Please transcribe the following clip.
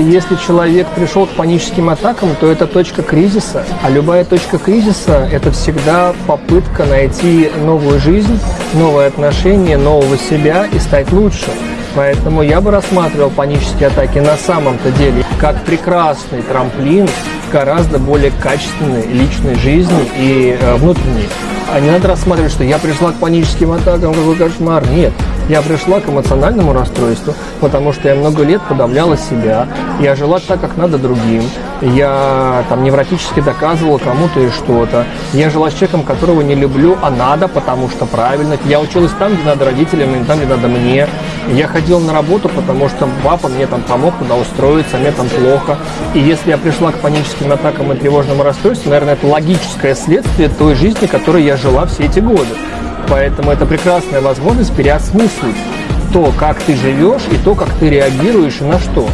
Если человек пришел к паническим атакам, то это точка кризиса. А любая точка кризиса – это всегда попытка найти новую жизнь, новые отношения, нового себя и стать лучше. Поэтому я бы рассматривал панические атаки на самом-то деле как прекрасный трамплин гораздо более качественной личной жизни и э, внутренней. А не надо рассматривать, что я пришла к паническим атакам, какой кошмар. Нет, я пришла к эмоциональному расстройству, потому что я много лет подавляла себя, я жила так, как надо другим, я там невротически доказывала кому-то и что-то, я жила с человеком, которого не люблю, а надо, потому что правильно, я училась там, где надо родителям, и там, где надо мне, я ходила на работу, потому что папа мне там помог туда устроиться, мне там плохо, и если я пришла к паническим атакам и тревожному расстройству, наверное, это логическое следствие той жизни, которой я жила все эти годы. Поэтому это прекрасная возможность переосмыслить то, как ты живешь, и то, как ты реагируешь и на что.